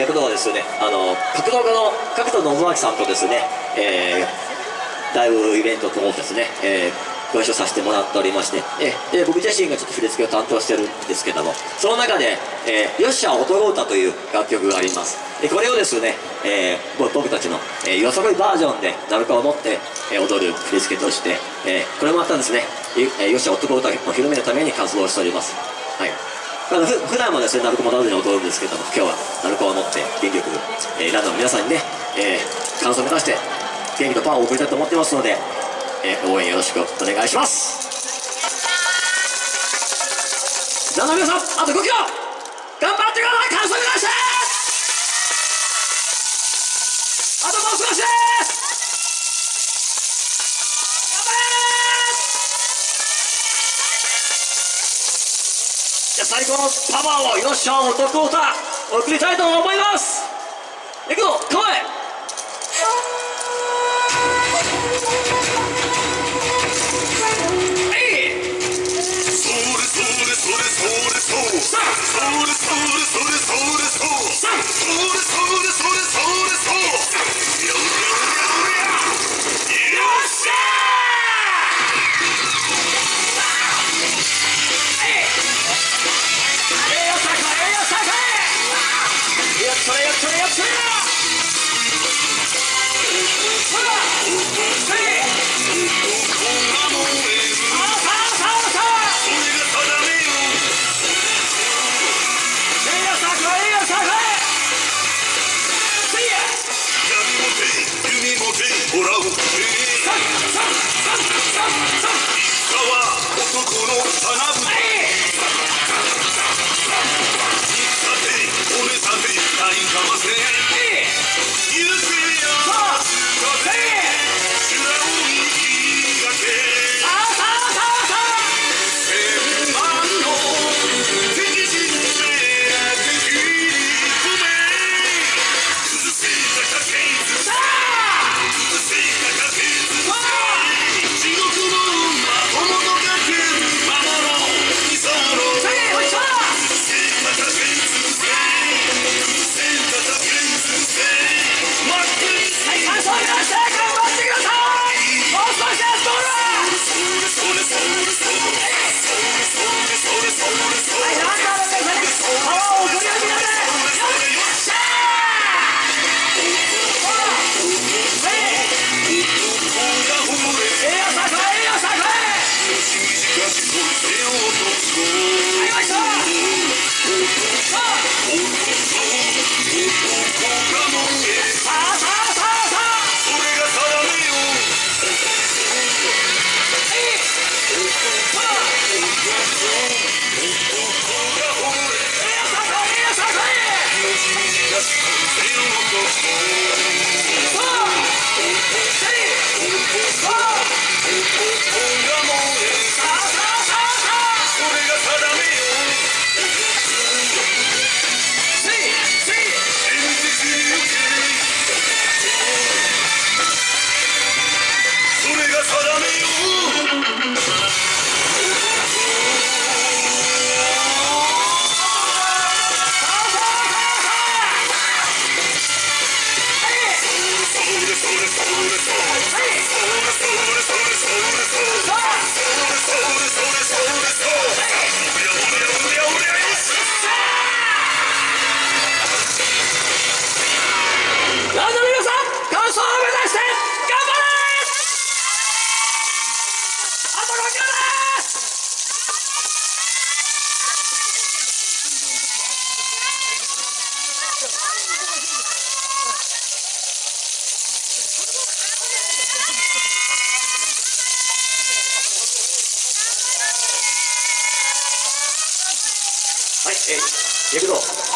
躍動はですね。あの格闘家の角田信明さんとですね、えー、ライブイベントともですね、えーご一緒させてもらっておりまして、えで僕自身がちょっと振り付けを担当してるんですけどもその中で「えー、よっしゃ男歌」という楽曲があります。でこれをですね、えー、僕たちの、えー、よそこいバージョンで鳴子を持って、えー、踊る振り付けとして、えー、これもまたんですね「えー、よっしゃ男歌」を広めるために活動しております。はい。まあ、ふ普段はですね、鳴子もなどに踊るんですけども、今日は鳴子を持って元気よく、えー、ランドの皆さんにね、えー、感想を目指して、元気とパワーを送りたいと思ってますので、えー、応援よろしくお願いします。ランドの皆さんあと5キロ頑張ってください。感想目指して。あともう少しです頑張れじゃあ最高のパワーをよっしゃ男歌送りたいと思います。いくぞ構え。はい、えー、行くぞ。